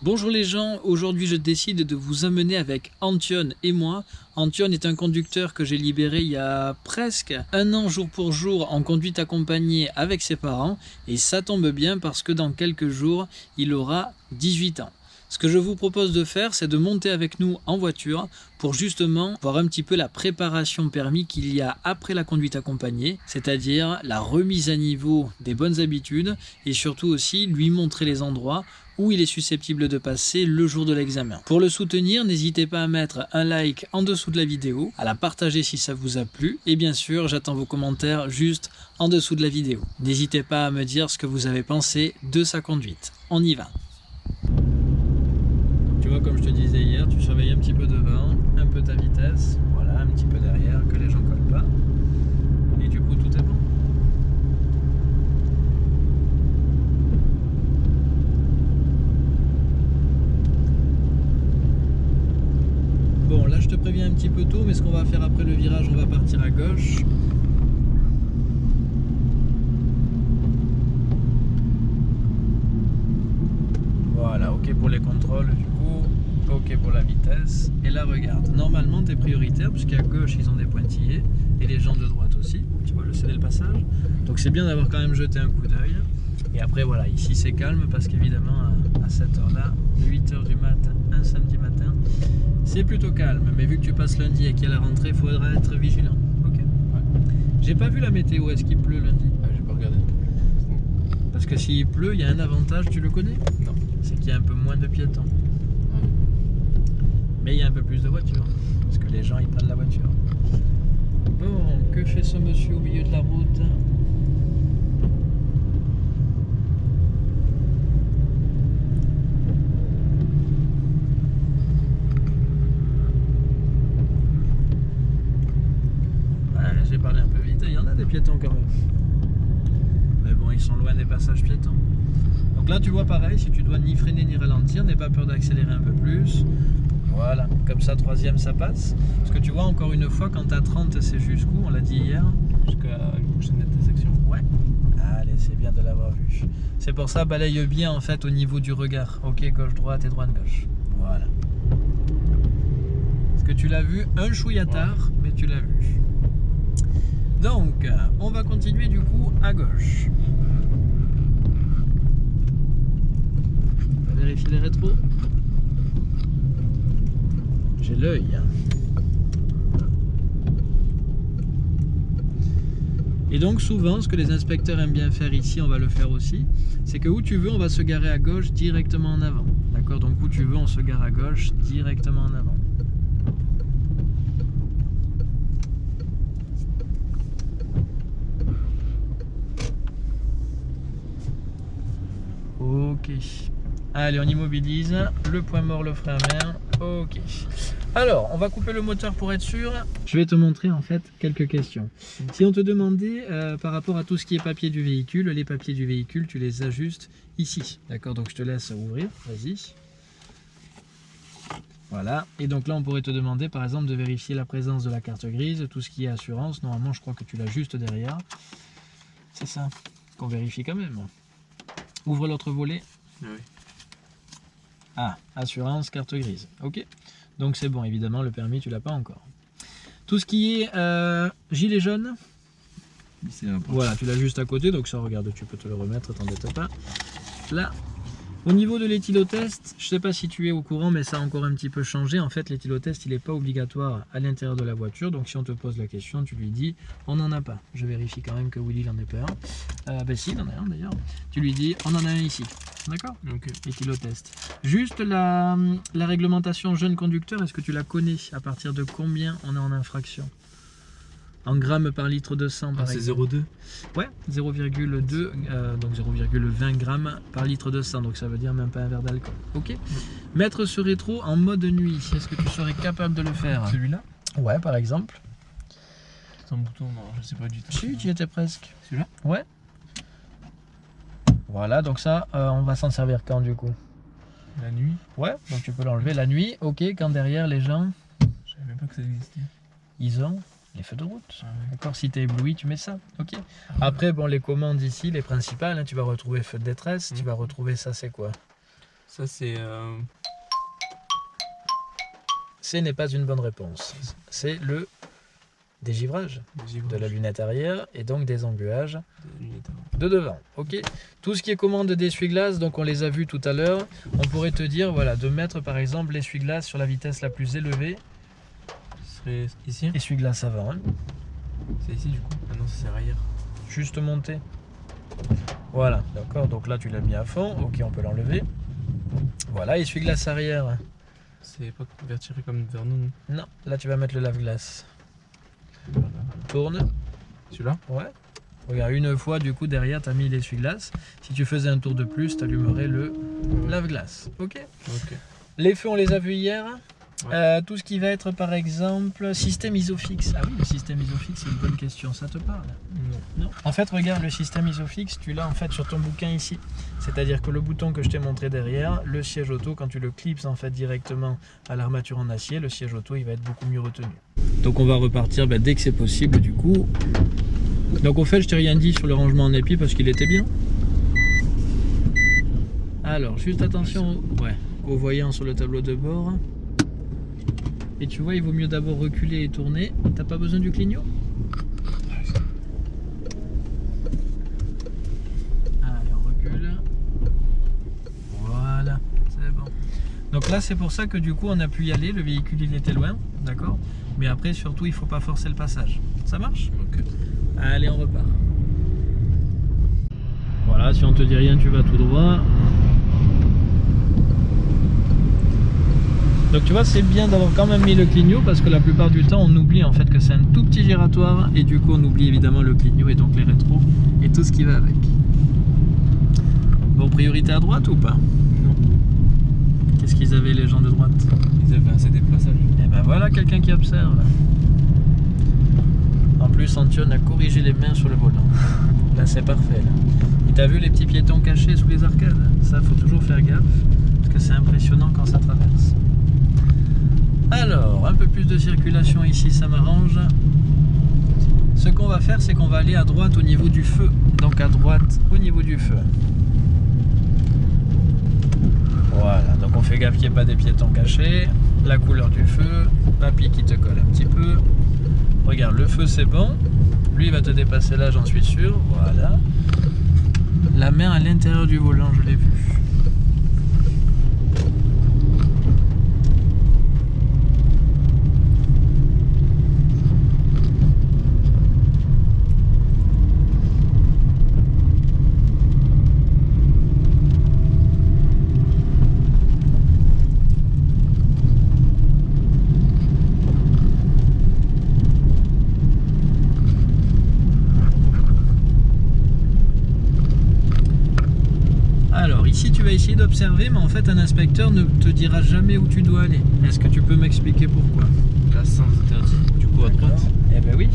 Bonjour les gens, aujourd'hui je décide de vous amener avec Antion et moi. Antion est un conducteur que j'ai libéré il y a presque un an jour pour jour en conduite accompagnée avec ses parents et ça tombe bien parce que dans quelques jours il aura 18 ans. Ce que je vous propose de faire, c'est de monter avec nous en voiture pour justement voir un petit peu la préparation permis qu'il y a après la conduite accompagnée, c'est-à-dire la remise à niveau des bonnes habitudes et surtout aussi lui montrer les endroits où il est susceptible de passer le jour de l'examen. Pour le soutenir, n'hésitez pas à mettre un like en dessous de la vidéo, à la partager si ça vous a plu, et bien sûr, j'attends vos commentaires juste en dessous de la vidéo. N'hésitez pas à me dire ce que vous avez pensé de sa conduite. On y va tu vois, comme je te disais hier, tu surveilles un petit peu devant, un peu ta vitesse, voilà, un petit peu derrière, que les gens collent pas. Et du coup, tout est bon. Bon, là, je te préviens un petit peu tôt, mais ce qu'on va faire après le virage, on va partir à gauche. Voilà, ok pour les contrôles du coup, ok pour la vitesse. Et là regarde, normalement tu es prioritaire puisqu'à gauche ils ont des pointillés et les gens de droite aussi. Tu vois, je le passage. Donc c'est bien d'avoir quand même jeté un coup d'œil. Et après voilà, ici c'est calme parce qu'évidemment à cette heure-là, 8h du matin, un samedi matin, c'est plutôt calme. Mais vu que tu passes lundi et qu'il y a la rentrée, il faudra être vigilant. Ok J'ai pas vu la météo, est-ce qu'il pleut lundi? Ah, J'ai pas regardé. Parce que s'il pleut, il y a un avantage, tu le connais? Non c'est qu'il y a un peu moins de piétons. Mais il y a un peu plus de voitures, parce que les gens ils prennent la voiture. Bon, que fait ce monsieur au milieu de la route J'ai parlé un peu vite, il y en a des piétons quand même. Mais bon, ils sont loin des passages piétons. Donc là, tu vois pareil, si tu dois ni freiner ni ralentir, n'aie pas peur d'accélérer un peu plus. Voilà, comme ça, troisième, ça passe. Parce que tu vois, encore une fois, quand tu as 30, c'est jusqu'où On l'a dit hier Jusqu'à une prochaine intersection. Ouais. Allez, c'est bien de l'avoir vu. C'est pour ça, balaye bien en fait au niveau du regard. Ok, gauche-droite et droite-gauche. Voilà. Est-ce que tu l'as vu un chouïa tard, mais tu l'as vu. Donc, on va continuer du coup à gauche. Vérifier les rétros. J'ai l'œil. Et donc souvent, ce que les inspecteurs aiment bien faire ici, on va le faire aussi, c'est que où tu veux, on va se garer à gauche directement en avant. D'accord? Donc où tu veux, on se gare à gauche directement en avant. Ok. Allez, on immobilise. Le point mort, le frein à main. Ok. Alors, on va couper le moteur pour être sûr. Je vais te montrer en fait quelques questions. Si on te demandait euh, par rapport à tout ce qui est papier du véhicule, les papiers du véhicule, tu les ajustes ici. D'accord Donc je te laisse ouvrir. Vas-y. Voilà. Et donc là, on pourrait te demander par exemple de vérifier la présence de la carte grise, tout ce qui est assurance. Normalement, je crois que tu l'as juste derrière. C'est ça qu'on vérifie quand même. Ouvre l'autre volet. Ah oui. Ah, assurance, carte grise. Ok. Donc c'est bon, évidemment, le permis, tu l'as pas encore. Tout ce qui est euh, gilet jaune. Voilà, tu l'as juste à côté, donc ça, regarde, tu peux te le remettre, t'embête pas. Là, au niveau de l'éthylotest, je ne sais pas si tu es au courant, mais ça a encore un petit peu changé. En fait, l'éthylotest, il n'est pas obligatoire à l'intérieur de la voiture. Donc, si on te pose la question, tu lui dis, on n'en a pas. Je vérifie quand même que Willy n'en ait pas un. Euh, ben si, il en a un d'ailleurs. Tu lui dis, on en a un ici. D'accord Donc, Éthylotest. Juste la, la réglementation jeune conducteur, est-ce que tu la connais À partir de combien on est en infraction en grammes par litre de sang ah, c'est 0,2 Ouais, 0,2, euh, donc 0,20 grammes par litre de sang, donc ça veut dire même pas un verre d'alcool. Ok Mettre ce rétro en mode nuit, est-ce que tu serais capable de le faire Celui-là Ouais, par exemple. C'est un bouton, non, je sais pas du tout. Si, tu y étais presque. Celui-là Ouais. Voilà, donc ça, euh, on va s'en servir quand du coup? La nuit Ouais, donc tu peux l'enlever la nuit, ok, quand derrière les gens... Je savais même pas que ça existait. Ils ont les feux de route. Ah D'accord Si tu es ébloui, tu mets ça. Ok. Ah Après, bon, les commandes ici, les principales, hein, tu vas retrouver feu de détresse, tu mm. vas retrouver ça, c'est quoi? Ça, c'est. euh, Ce n'est pas une bonne réponse. C'est le dégivrage des givrage de la lunette arrière et donc des embuages de devant. Ok. Tout ce qui est commande d'essuie-glace, donc on les a vus tout à l'heure. On pourrait te dire, voilà, de mettre par exemple l'essuie-glace sur la vitesse la plus élevée. Ce serait ici Essuie-glace avant, hein. C'est ici du coup Ah non, c'est arrière. juste monter. Voilà, d'accord. Donc là tu l'as mis à fond. Ok, on peut l'enlever. Voilà, essuie-glace arrière. C'est pas vers tirer comme vers nous. Non, là tu vas mettre le lave-glace. Tourne. Celui-là Ouais. Regarde, une fois, du coup, derrière, tu as mis l'essuie-glace. Si tu faisais un tour de plus, tu allumerais le lave-glace. Ok Ok. Les feux, on les a vus hier. Ouais. Euh, tout ce qui va être, par exemple, système isofix. Ah oui, le système isofix, c'est une bonne question. Ça te parle? Non. Non. En fait, regarde, le système isofix, tu l'as en fait sur ton bouquin ici. C'est-à-dire que le bouton que je t'ai montré derrière, le siège auto, quand tu le clips en fait directement à l'armature en acier, le siège auto, il va être beaucoup mieux retenu. Donc on va repartir ben, dès que c'est possible, du coup. Donc au fait, je t'ai rien dit sur le rangement en épi parce qu'il était bien. Alors, juste attention au, voyant sur le tableau de bord. Et tu vois, il vaut mieux d'abord reculer et tourner. T'as pas besoin du clignot Allez, on recule. Voilà, c'est bon. Donc là, c'est pour ça que du coup, on a pu y aller. Le véhicule, il était loin, d'accord? Mais après, surtout, il faut pas forcer le passage. Ça marche? Ok. Allez, on repart. Voilà, si on te dit rien, tu vas tout droit. Donc tu vois, c'est bien d'avoir quand même mis le clignot parce que la plupart du temps, on oublie en fait que c'est un tout petit giratoire et du coup, on oublie évidemment le clignot et donc les rétros et tout ce qui va avec. Bon, priorité à droite ou pas? Qu'est-ce qu'ils avaient les gens de droite Ils avaient assez des passages. et ben voilà quelqu'un qui observe. En plus, Antion a corrigé les mains sur le volant. Là, c'est parfait. Là. Et t'as vu les petits piétons cachés sous les arcades? Ça, faut toujours faire gaffe, parce que c'est impressionnant quand ça traverse. Alors, un peu plus de circulation ici, ça m'arrange. Ce qu'on va faire, c'est qu'on va aller à droite au niveau du feu. Donc à droite au niveau du feu. Voilà, donc on fait gaffe qu'il n'y ait pas des piétons cachés. La couleur du feu, papy qui te colle un petit peu. Regarde, le feu c'est bon. Lui il va te dépasser là, j'en suis sûr. Voilà. La main à l'intérieur du volant, je l'ai vu. Alors ici tu vas essayer d'observer, mais en fait un inspecteur ne te dira jamais où tu dois aller. Est-ce que tu peux m'expliquer pourquoi? Là, sans interdit. Du coup, à droite. Eh ben oui.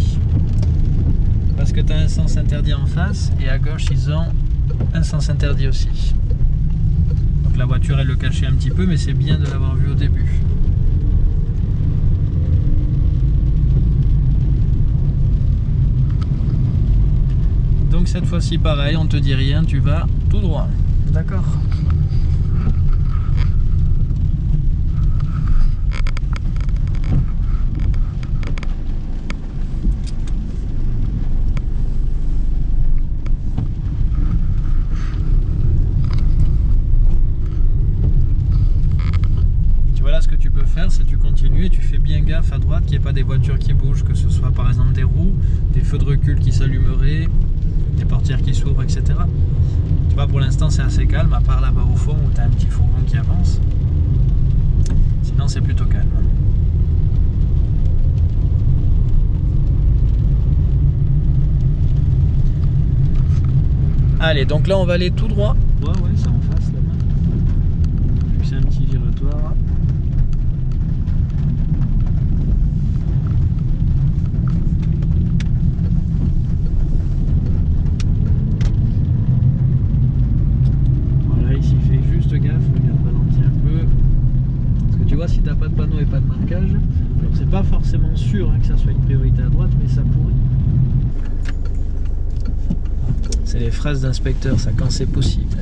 Parce que tu as un sens interdit en face et à gauche ils ont un sens interdit aussi. Donc la voiture elle le cachait un petit peu, mais c'est bien de l'avoir vu au début. Donc cette fois-ci pareil, on te dit rien, tu vas tout droit. D'accord. Tu vois là ce que tu peux faire, c'est tu continues et tu fais bien gaffe à droite qu'il n'y ait pas des voitures qui bougent, que ce soit par exemple des roues, des feux de recul qui s'allumeraient, des portières qui s'ouvrent, etc. Pour l'instant c'est assez calme, à part là-bas au fond où tu as un petit fourgon qui avance. Sinon c'est plutôt calme. Allez, donc là on va aller tout droit. phrases d'inspecteur, ça quand c'est possible.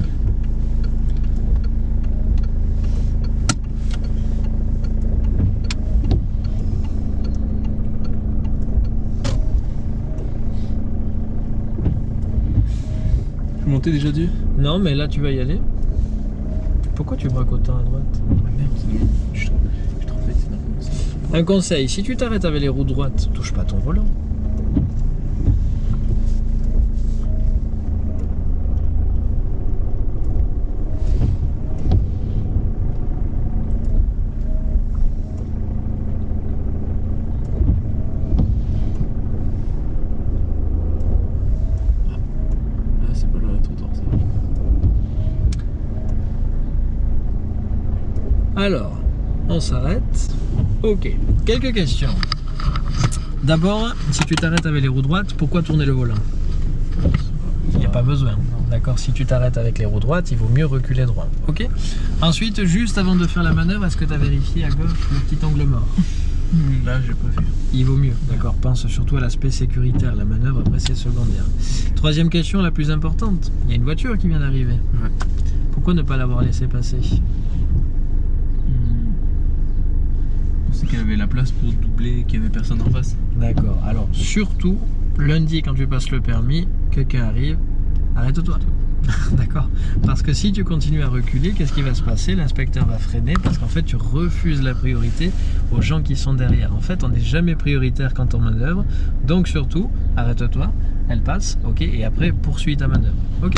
Tu montais déjà dessus Non, mais là tu vas y aller. Pourquoi tu braques autant à droite? Un conseil, si tu t'arrêtes avec les roues droites, touche pas ton volant. Alors, on s'arrête. Ok, quelques questions. D'abord, si tu t'arrêtes avec les roues droites, pourquoi tourner le volant? Il n'y a pas besoin. D'accord Si tu t'arrêtes avec les roues droites, il vaut mieux reculer droit. Ok Ensuite, juste avant de faire la manœuvre, est-ce que tu as vérifié à gauche le petit angle mort? Hmm, Là, j'ai pas vu. Il vaut mieux, d'accord Pense surtout à l'aspect sécuritaire. La manœuvre, après, c'est secondaire. Troisième question, la plus importante. Il y a une voiture qui vient d'arriver. Ouais. Pourquoi ne pas l'avoir laissé passer? Sait qu'elle avait la place pour doubler, qu'il y avait personne en face. D'accord. Alors, surtout, lundi, quand tu passes le permis, quelqu'un arrive, arrête-toi. D'accord Parce que si tu continues à reculer, qu'est-ce qui va se passer? L'inspecteur va freiner parce qu'en fait, tu refuses la priorité aux gens qui sont derrière. En fait, on n'est jamais prioritaire quand on manœuvre. Donc, surtout, arrête-toi, elle passe, ok Et après, poursuis ta manœuvre. Ok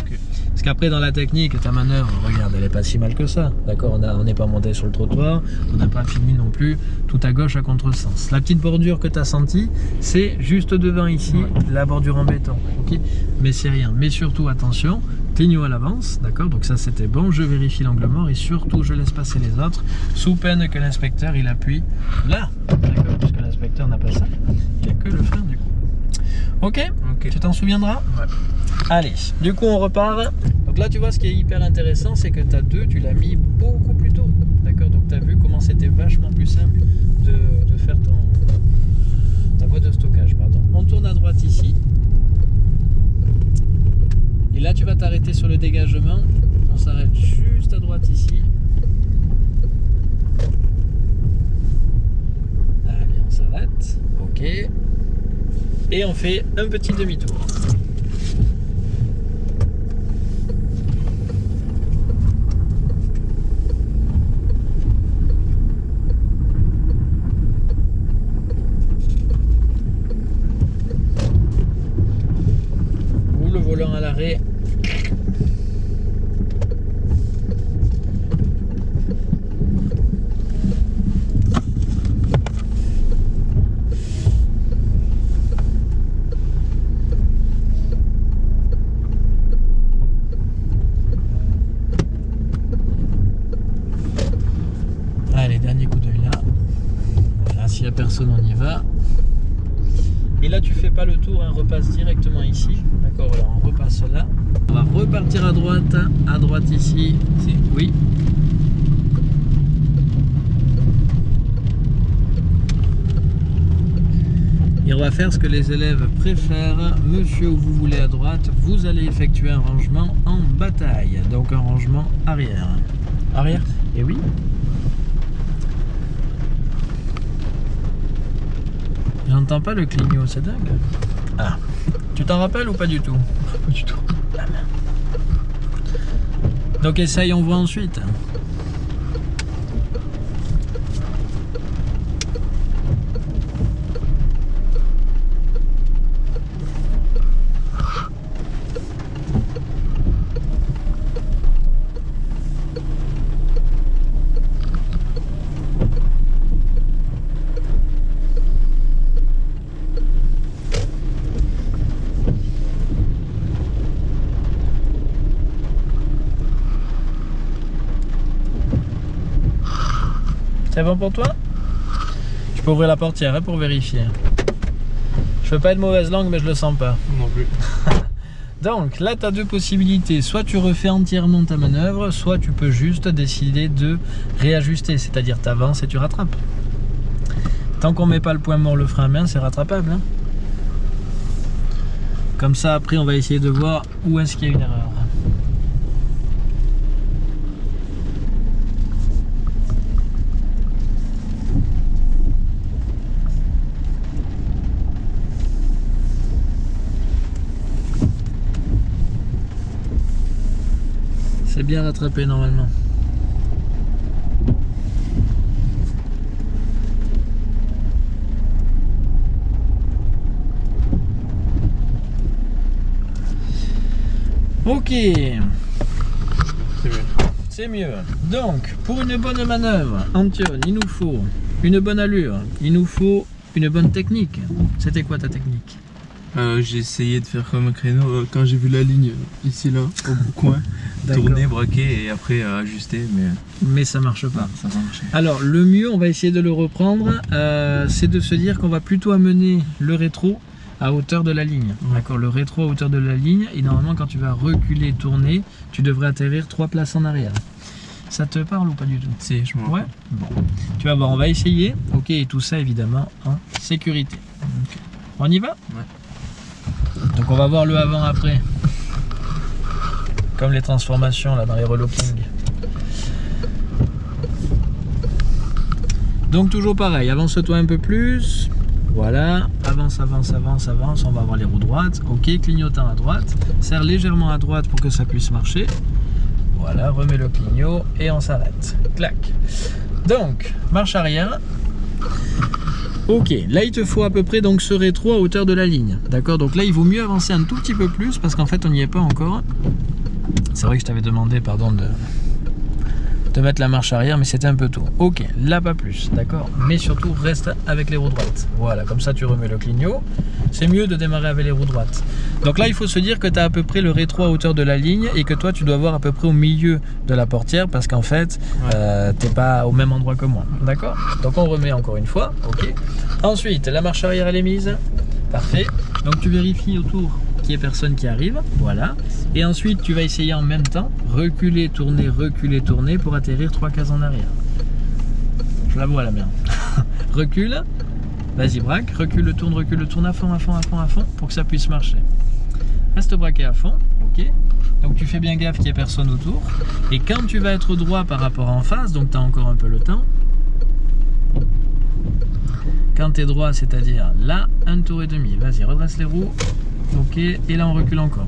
Parce qu'après, dans la technique, ta manœuvre, regarde, elle est pas si mal que ça. D'accord On n'est pas monté sur le trottoir, on n'a pas fini non plus tout à gauche à contresens. La petite bordure que tu as sentie, c'est juste devant ici, Ouais. la bordure en béton. ok? Mais c'est rien. Mais surtout, attention, clignot à l'avance, d'accord? Donc ça, c'était bon. Je vérifie l'angle mort et surtout, je laisse passer les autres, sous peine que l'inspecteur, il appuie là. D'accord? Puisque l'inspecteur n'a pas ça. Il n'y a que le frein, du coup. Ok. Tu t'en souviendras Ouais. Allez, du coup on repart. Donc là tu vois ce qui est hyper intéressant c'est que tu as deux, tu l'as mis beaucoup plus tôt. D'accord Donc tu as vu comment c'était vachement plus simple de, de faire ton ta voie de stockage. Pardon. On tourne à droite ici. Et là tu vas t'arrêter sur le dégagement. On s'arrête juste à droite ici. Allez, on s'arrête. Ok. Et on fait un petit demi-tour. Ou le volant à l'arrêt. Allez, dernier coup d'œil là. Voilà, s'il n'y a personne, on y va. Et là, tu fais pas le tour, hein, repasse directement ici. D'accord, voilà, on repasse là. On va repartir à droite, à droite ici. Si. Oui. Et on va faire ce que les élèves préfèrent. Monsieur, où vous voulez à droite, vous allez effectuer un rangement en bataille. Donc un rangement arrière. Arrière Et oui. J'entends pas le clignot, c'est dingue. Ah. Tu t'en rappelles ou pas du tout? Pas du tout. Donc essaye, on voit ensuite. C'est bon pour toi? Je peux ouvrir la portière hein, pour vérifier. Je veux pas être mauvaise langue, mais je le sens pas. Non plus. Donc là, tu as deux possibilités. Soit tu refais entièrement ta manœuvre, soit tu peux juste décider de réajuster, c'est-à-dire tu avances et tu rattrapes. Tant qu'on met pas le point mort, le frein à main, c'est rattrapable. hein. Comme ça, après, on va essayer de voir où est-ce qu'il y a une erreur. Bien rattrapé normalement. Ok, C'est mieux. c'est mieux. Donc, pour une bonne manœuvre, Antion, il nous faut une bonne allure, il nous faut une bonne technique. C'était quoi ta technique? Euh, j'ai essayé de faire comme un créneau euh, quand j'ai vu la ligne euh, ici là, au bout coin, tourner, braquer et après ajuster, mais Mais ça marche pas. ça va marcher. Alors, le mieux, on va essayer de le reprendre, c'est de se dire qu'on va plutôt amener le rétro à hauteur de la ligne. D'accord, le rétro à hauteur de la ligne, et normalement, quand tu vas reculer, tourner, tu devrais atterrir trois places en arrière. Ça te parle ou pas du tout? Si, je m'en Ouais. Bon, tu vas voir, on va essayer. Ok, et tout ça évidemment en sécurité. On y va? Ouais. Donc on va voir le avant-après. Comme les transformations là dans les relockings. Donc toujours pareil, avance-toi un peu plus. Voilà, avance, avance, avance, avance. On va avoir les roues droites. Ok, clignotant à droite. Serre légèrement à droite pour que ça puisse marcher. Voilà, remets le clignot et on s'arrête. Clac. Donc, marche arrière. Ok, là il te faut à peu près donc ce rétro à hauteur de la ligne. D'accord Donc là il vaut mieux avancer un tout petit peu plus parce qu'en fait on n'y est pas encore. C'est vrai que je t'avais demandé, pardon, de, de mettre la marche arrière, mais c'était un peu tôt. Ok, là pas plus, d'accord Mais surtout reste avec les roues droites. Voilà, comme ça tu remets le clignot. C'est mieux de démarrer avec les roues droites. Donc là il faut se dire que tu as à peu près le rétro à hauteur de la ligne et que toi tu dois voir à peu près au milieu de la portière parce qu'en fait Ouais. euh, t'es pas au même endroit que moi. D'accord? Donc on remet encore une fois. Ok? Ensuite, la marche arrière elle est mise. Parfait. Donc tu vérifies autour qu'il n'y ait personne qui arrive. Voilà. Et ensuite tu vas essayer en même temps reculer, tourner, reculer, tourner pour atterrir trois cases en arrière. Je la vois la merde. recule. Vas-y, braque. Recule, tourne, recule, tourne à fond, à fond, à fond, à fond pour que ça puisse marcher. Reste braqué à fond. Ok. Donc tu fais bien gaffe qu'il n'y ait personne autour. Et quand tu vas être droit par rapport en face, donc tu as encore un peu le temps. Quand tu es droit, c'est-à-dire là, un tour et demi. Vas-y, redresse les roues. Ok, et là on recule encore.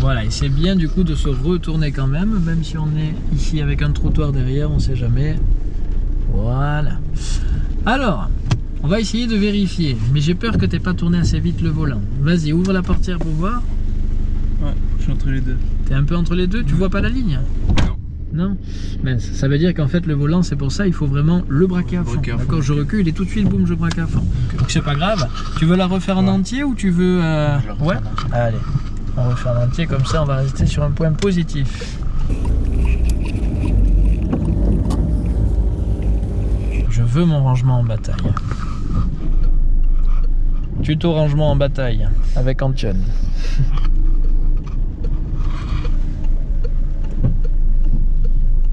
Voilà, et c'est bien du coup de se retourner quand même, même si on est ici avec un trottoir derrière, on sait jamais. Voilà. Alors, on va essayer de vérifier, mais j'ai peur que tu pas tourné assez vite le volant. Vas-y, ouvre la portière pour voir. Ouais, je suis entre les deux. T'es un peu entre les deux, tu vois pas la ligne Non. Non Mais ça veut dire qu'en fait le volant c'est pour ça, il faut vraiment le braquer à fond. D'accord, je recule et tout de suite boum je braque à fond. Donc c'est pas grave. Tu veux la refaire en entier ou tu veux... euh, Ouais. Allez, on refait en entier comme ça on va rester sur un point positif. Veux mon rangement en bataille. Tuto rangement en bataille avec Antion.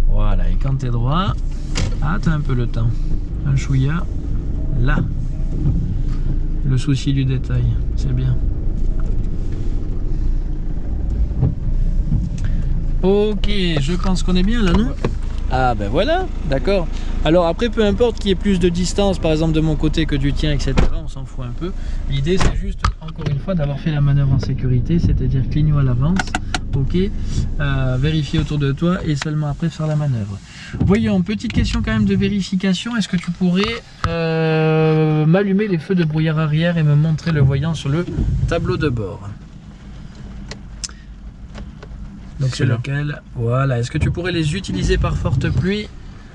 Voilà, et quand t'es droit, ah t'as un peu le temps. Un chouïa, là. Le souci du détail, c'est bien. Ok, je pense qu'on est bien là, non? Ah ben voilà, d'accord. Alors après, peu importe qu'il y ait plus de distance, par exemple de mon côté que du tien, etc., on s'en fout un peu. L'idée, c'est juste, encore une fois, d'avoir fait la manœuvre en sécurité, c'est-à-dire clignot à l'avance, ok, euh, vérifier autour de toi et seulement après faire la manœuvre. Voyons, petite question quand même de vérification, est-ce que tu pourrais euh, m'allumer les feux de brouillard arrière et me montrer le voyant sur le tableau de bord? Donc c'est lequel Voilà. Est-ce que tu pourrais les utiliser par forte pluie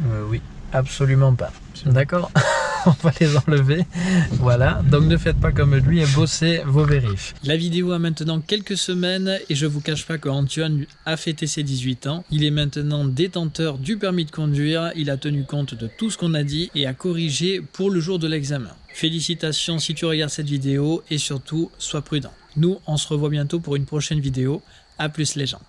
Euh, oui. Absolument pas. D'accord On va les enlever. Voilà. Donc ne faites pas comme lui et bossez vos vérifs. La vidéo a maintenant quelques semaines et je vous cache pas que Antoine a fêté ses 18 ans. Il est maintenant détenteur du permis de conduire. Il a tenu compte de tout ce qu'on a dit et a corrigé pour le jour de l'examen. Félicitations si tu regardes cette vidéo et surtout sois prudent. Nous, on se revoit bientôt pour une prochaine vidéo. A plus les gens.